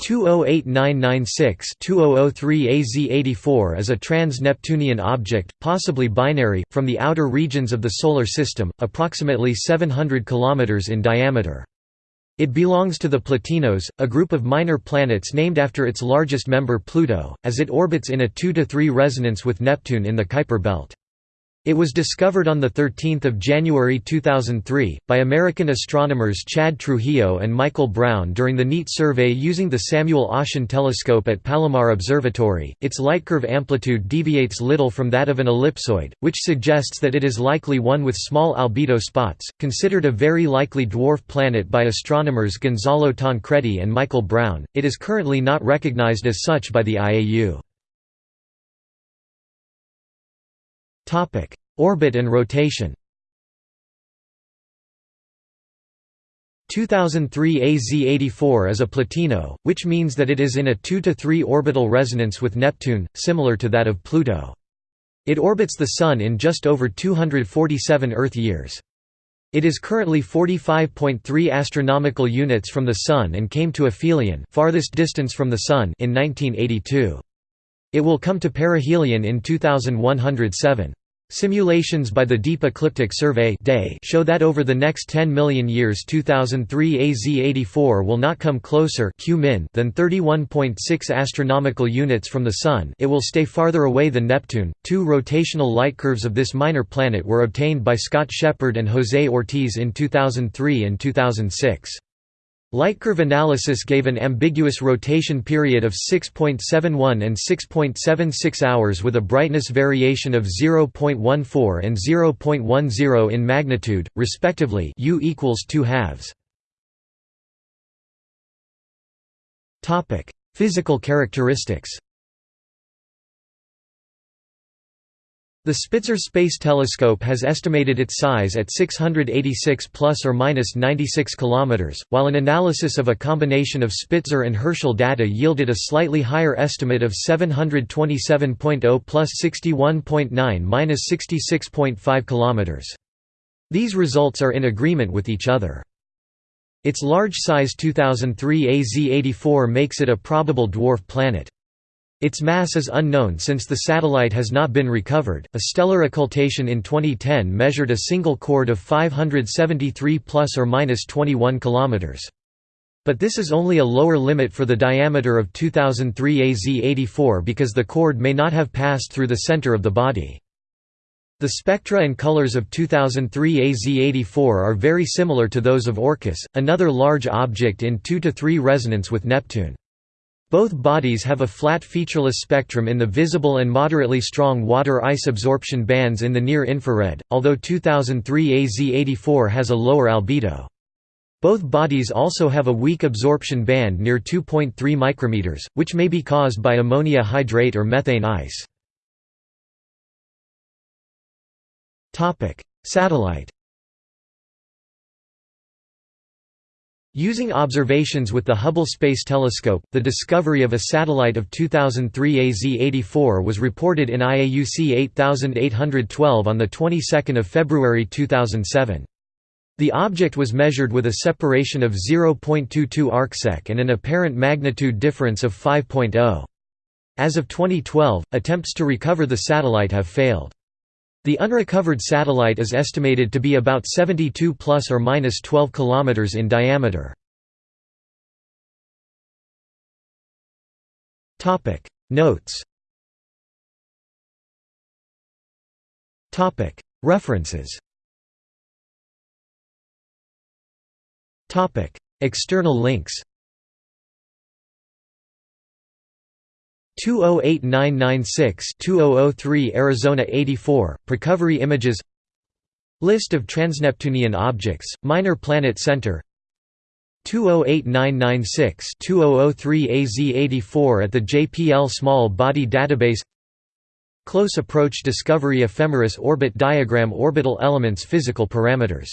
208996-2003 AZ84 is a trans-Neptunian object, possibly binary, from the outer regions of the Solar System, approximately 700 km in diameter. It belongs to the Plutinos, a group of minor planets named after its largest member Pluto, as it orbits in a 2–3 resonance with Neptune in the Kuiper belt. It was discovered on 13 January 2003, by American astronomers Chad Trujillo and Michael Brown during the NEAT survey using the Samuel Oschin telescope at Palomar Observatory. Its lightcurve amplitude deviates little from that of an ellipsoid, which suggests that it is likely one with small albedo spots. Considered a very likely dwarf planet by astronomers Gonzalo Tancredi and Michael Brown, it is currently not recognized as such by the IAU. Orbit and rotation 2003 AZ84 is a Plutino, which means that it is in a 2–3 orbital resonance with Neptune, similar to that of Pluto. It orbits the Sun in just over 247 Earth years. It is currently 45.3 astronomical units from the Sun and came to aphelion farthest distance from the Sun in 1982. It will come to perihelion in 2107. Simulations by the Deep Ecliptic Survey show that over the next 10 million years 2003 AZ84 will not come closer than 31.6 astronomical units from the Sun it will stay farther away than Neptune. Two rotational light curves of this minor planet were obtained by Scott Sheppard and José Ortiz in 2003 and 2006. Lightcurve analysis gave an ambiguous rotation period of 6.71 and 6.76 hours with a brightness variation of 0.14 and 0.10 in magnitude, respectively U equals 2 halves. Physical characteristics The Spitzer Space Telescope has estimated its size at 686 plus or minus 96 kilometers, while an analysis of a combination of Spitzer and Herschel data yielded a slightly higher estimate of 727.0 plus 61.9 minus 66.5 kilometers. These results are in agreement with each other. Its large size 2003 AZ84 makes it a probable dwarf planet. Its mass is unknown since the satellite has not been recovered. A stellar occultation in 2010 measured a single chord of 573 plus or minus 21 kilometers. But this is only a lower limit for the diameter of 2003 AZ84 because the chord may not have passed through the center of the body. The spectra and colors of 2003 AZ84 are very similar to those of Orcus, another large object in two-to-three resonance with Neptune. Both bodies have a flat featureless spectrum in the visible and moderately strong water-ice absorption bands in the near-infrared, although 2003 AZ84 has a lower albedo. Both bodies also have a weak absorption band near 2.3 micrometers, which may be caused by ammonia hydrate or methane ice. Satellite Using observations with the Hubble Space Telescope, the discovery of a satellite of 2003 AZ84 was reported in IAUC 8812 on the 22nd of February 2007. The object was measured with a separation of 0.22 arcsec and an apparent magnitude difference of 5.0. As of 2012, attempts to recover the satellite have failed. The unrecovered satellite is estimated to be about 72 plus or minus 12 kilometers in diameter. Topic. Notes Topic. References Topic. External links 208996-2003 Arizona 84, Precovery Images. List of transneptunian objects, Minor Planet Center. 208996-2003 AZ84 at the JPL Small Body Database. Close Approach Discovery Ephemeris Orbit Diagram Orbital Elements Physical Parameters